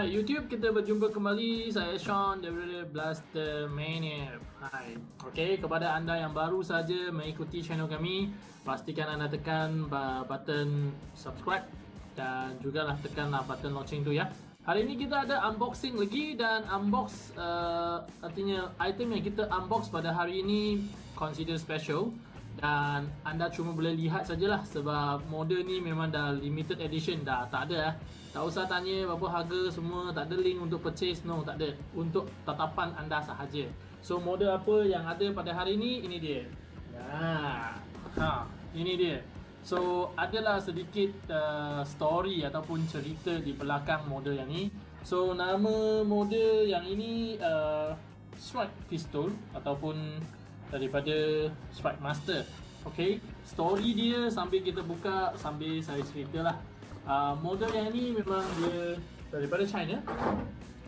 Hai YouTube, kita berjumpa kembali. Saya Sean daripada Blaster Mania. Hai. Okey, kepada anda yang baru saja mengikuti channel kami, pastikan anda tekan button subscribe dan juga lah tekanlah button lonceng tu ya. Hari ini kita ada unboxing lagi dan unbox uh, artinya item yang kita unbox pada hari ini consider special dan anda cuma boleh lihat sajalah sebab model ni memang dah limited edition dah tak ada eh. Tak usah tanya berapa harga semua, tak ada link untuk purchase, no tak ada. Untuk tatapan anda sahaja. So model apa yang ada pada hari ini, ini dia. Nah, ha, ini dia. So adalah sedikit uh, story ataupun cerita di belakang model yang ni. So nama model yang ini uh, Strike Pistol ataupun daripada Strike Master. Okay, story dia sambil kita buka sambil saya cerita lah. Uh, model yang ni memang dia daripada China.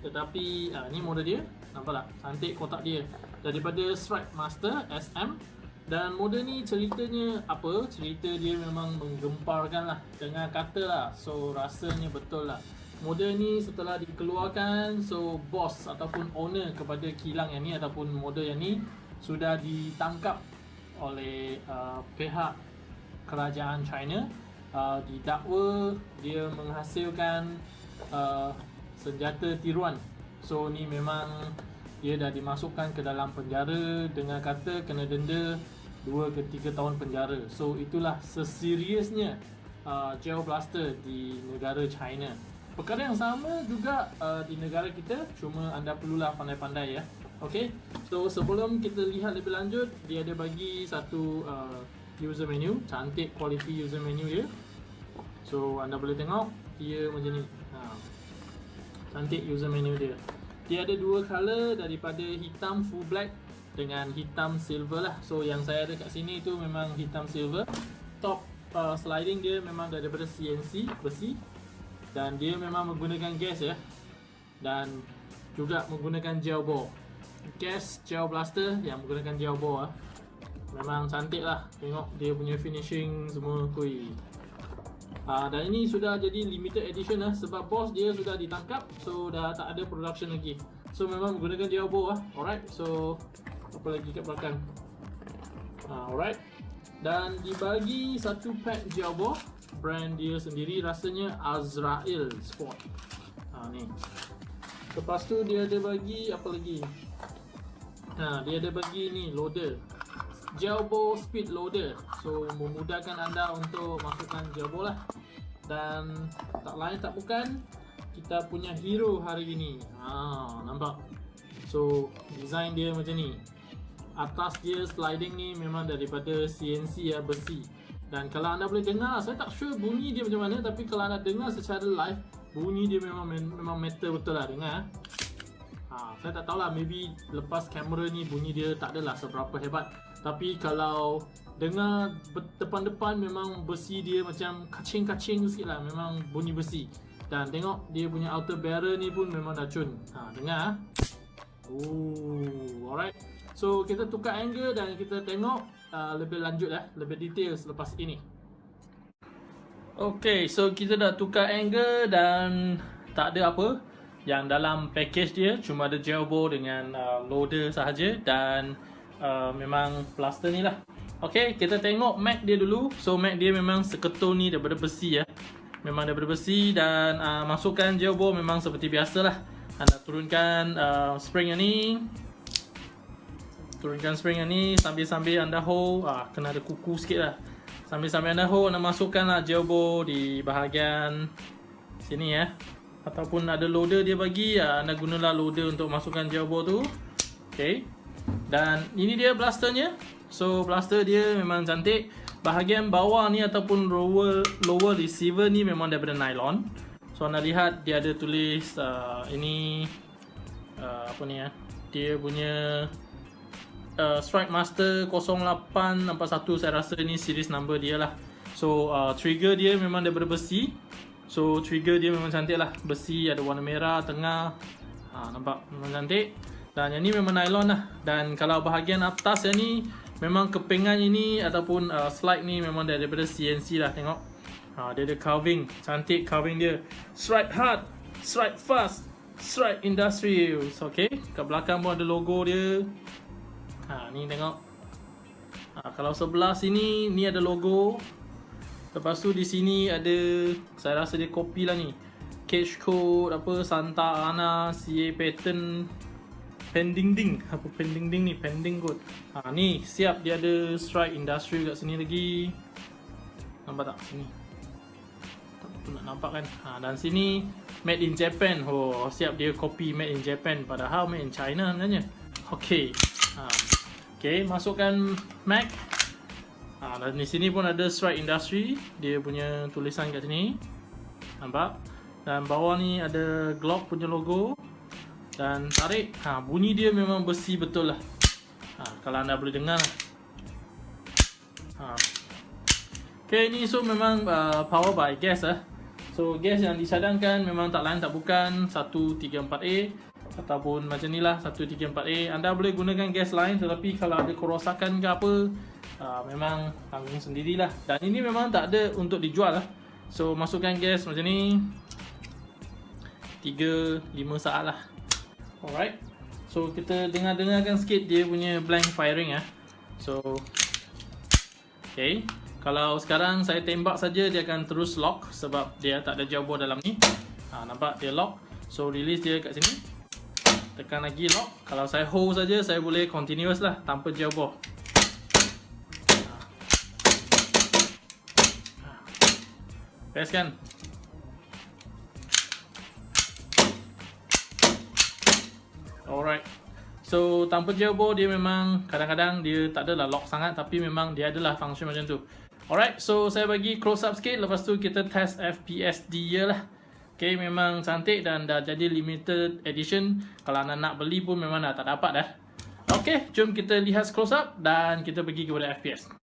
Tetapi uh, ni model dia. Nampak tak? Cantik kotak dia. Daripada Strike Master SM dan model ni ceritanya apa? Cerita dia memang menggemparkan lah. Dengan kata lah. So rasanya betul lah. Model ni setelah dikeluarkan so boss ataupun owner kepada kilang yang ni ataupun model yang ni sudah ditangkap oleh uh, pihak kerajaan China uh, didakwa dia menghasilkan uh, senjata tiruan. So ni memang dia dah dimasukkan ke dalam penjara dengan kata kena denda 2 ke 3 tahun penjara. So itulah seseriusnya uh, Geo Blaster di negara China. Perkara yang sama juga uh, di negara kita cuma anda perlulah pandai-pandai ya. Okay, so sebelum kita lihat lebih lanjut, dia ada bagi satu uh, user menu cantik quality user menu dia so anda boleh tengok dia macam ni. Ha. cantik user menu dia. Dia ada dua color daripada hitam full black dengan hitam silver lah. So yang saya ada kat sini tu memang hitam silver. Top uh, sliding dia memang daripada CNC besi. Dan dia memang menggunakan gas ya. Dan juga menggunakan gel bore. Gas gel blaster yang menggunakan gel bore lah Memang cantik lah. Tengok dia punya finishing semua kui uh, Dan ini sudah jadi limited edition lah Sebab boss dia sudah ditangkap So dah tak ada production lagi. So memang menggunakan Diablo lah Alright so Apa lagi kat belakang? Uh, Alright. Dan dibagi satu pack Diablo Brand dia sendiri rasanya Azrael Sport. Uh, Ni. Lepas tu dia ada bagi apa lagi? Ha, dia ada bagi ni loader Gelbo Speed Loader. So memudahkan anda untuk masukkan Gelbo lah. Dan tak lain tak bukan Kita punya hero hari ini. Ha, Nampak? So design dia macam ni. Atas dia sliding ni memang daripada CNC ya besi. Dan kalau anda boleh dengar Saya tak sure bunyi dia macam mana Tapi kalau anda dengar secara live Bunyi dia memang memang metal betul lah dengar ha, Saya tak tahulah maybe lepas kamera ni bunyi dia tak adalah seberapa hebat. Tapi kalau dengar depan-depan memang besi dia macam kacing-kacing sikit lah Memang bunyi besi. Dan tengok dia punya outer barrel ni pun memang dah cun ha, Dengar Ooh, alright. So kita tukar angle dan kita tengok uh, lebih lanjut lah Lebih detail selepas ini. Okay, so kita dah tukar angle dan tak ada apa Yang dalam package dia cuma ada gel bore dengan uh, loader sahaja Dan Uh, memang plaster ni lah. Ok, kita tengok mat dia dulu. So mat dia memang seketul ni daripada besi ya. Memang daripada besi dan uh, masukkan gel bore memang seperti biasa lah. Anda turunkan uh, spring yang ni. Turunkan spring yang ni sambil-sambil anda hold. Uh, Kena ada kuku sikit lah. Sambil-sambil anda hold, anda masukkan lah gel di bahagian sini ya Ataupun ada loader dia bagi, uh, anda gunalah loader untuk masukkan bore tu. Okay. Dan ini dia blasternya. So blaster dia memang cantik. Bahagian bawah ni ataupun lower, lower receiver ni memang daripada nylon. So anda lihat dia ada tulis uh, Ini uh, Apa ni ya Dia punya uh, Strike Master 0861 Saya rasa ni series number dia lah. So uh, trigger dia memang daripada besi So trigger dia memang cantik lah. Besi ada warna merah tengah. Ha, Nampak? Memang cantik. Dan yang ni memang nylon lah. Dan kalau bahagian atas yang ni Memang kepingan ini Ataupun uh, slide ni memang daripada CNC lah. Tengok. Ha, Dia ada carving. Cantik carving dia. Strike hard Strike Fast Strike Industrials Okay. Kat belakang pun ada logo dia. Ha ni tengok. Ha, Kalau sebelah sini Ni ada logo Lepas tu di sini ada Saya rasa dia kopi lah ni. Cage code Apa Santa Ana CA pattern Pending ding Apa pending ding ni? Pending code. Ha ni Siap. Dia ada Strike Industrial kat sini lagi. Nampak tak? Sini. Tu nak nampak kan? Ha, dan sini made in Japan. Oh siap dia copy made in Japan. Padahal made in China sebenarnya. Okey. Ha. okey masukkan Mac ha, dan di sini pun ada Strike Industry. Dia punya tulisan kat sini. Nampak? Dan bawah ni ada Glock punya logo. Dan tarik. Ha, bunyi dia memang besi betul lah. Ha, kalau anda boleh dengar. Ha. Okay, ni so memang uh, power by gas lah. So gas yang disadangkan memang tak lain tak bukan. 134A ataupun macam ni lah 134A. Anda boleh gunakan gas lain tetapi kalau ada kerosakan ke apa uh, memang tanggung sendirilah. Dan ini memang tak ada untuk dijual lah. So masukkan gas macam ni 3-5 saat lah. Alright. So kita dengar-dengarkan sikit dia punya blank firing ah. So Okay kalau sekarang saya tembak saja dia akan terus lock sebab dia tak ada jawbo dalam ni. Ha, nampak dia lock. So release dia kat sini. Tekan lagi lock. Kalau saya hold saja saya boleh continuous lah tanpa jawbo. Best kan? Alright. So tanpa jawbo dia memang kadang-kadang dia tak adalah lock sangat tapi memang dia adalah function macam tu. Alright, so saya bagi close up sikit Lepas tu kita test FPS dia lah Okay, memang cantik dan dah jadi limited edition Kalau anda nak beli pun memang dah tak dapat dah Okay, jom kita lihat close up Dan kita pergi kepada FPS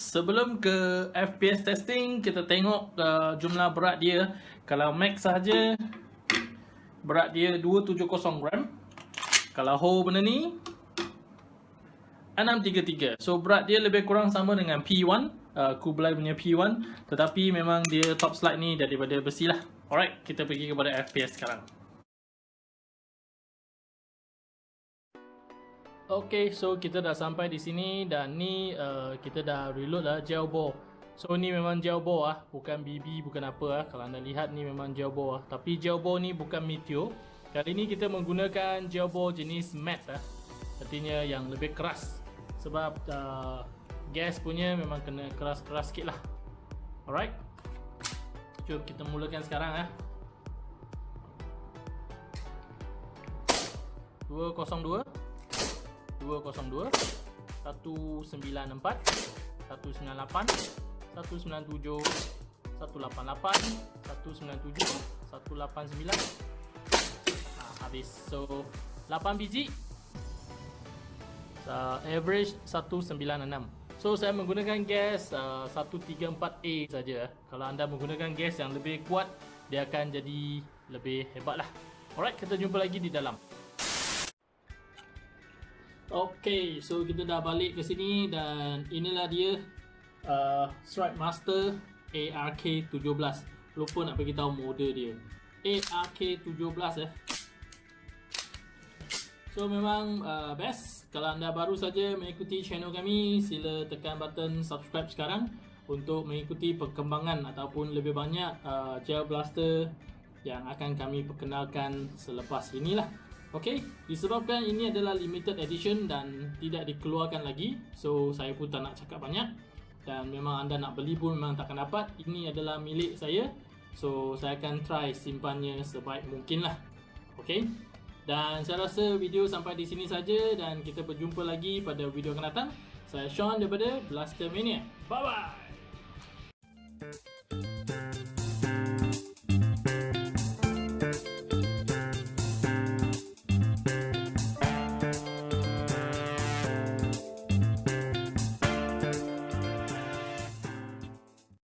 sebelum ke FPS testing, kita tengok uh, jumlah berat dia. Kalau max saja, berat dia 270 gram. Kalau whole benda ni, 633. So berat dia lebih kurang sama dengan P1, uh, Kublai punya P1. Tetapi memang dia top slide ni daripada besi lah. Alright, kita pergi kepada FPS sekarang. Okay, so kita dah sampai di sini dan ni uh, kita dah reload lah gel ball. So ni memang gel ball ah, bukan BB, bukan apa ah. Kalau anda lihat ni memang gel ball ah. Tapi gel ball ni bukan Meteor. Kali ni kita menggunakan gel ball jenis matte ah. Artinya yang lebih keras. Sebab uh, gas punya memang kena keras-keras sikit lah. Alright. Jom kita mulakan sekarang ah. 202 202 194 198 197 188 197 189 ha, habis. So 8 biji. Uh, average 196 so saya menggunakan gas uh, 134A saja. Kalau anda menggunakan gas yang lebih kuat dia akan jadi lebih hebat lah alright kita jumpa lagi di dalam Okay, so kita dah balik ke sini dan inilah dia uh, Strike Master ARK17. Lupa nak bagi tahu model dia. ARK17 eh. So memang uh, best. Kalau anda baru saja mengikuti channel kami, sila tekan button subscribe sekarang untuk mengikuti perkembangan ataupun lebih banyak uh, gel blaster yang akan kami perkenalkan selepas inilah. Okey, disebabkan ini adalah limited edition dan tidak dikeluarkan lagi, so saya pun tak nak cakap banyak. Dan memang anda nak beli pun memang takkan dapat. Ini adalah milik saya. So saya akan try simpannya sebaik mungkin lah. Okey. Dan saya rasa video sampai di sini saja dan kita berjumpa lagi pada video akan datang. Saya Sean daripada Blaster Mania. Bye bye.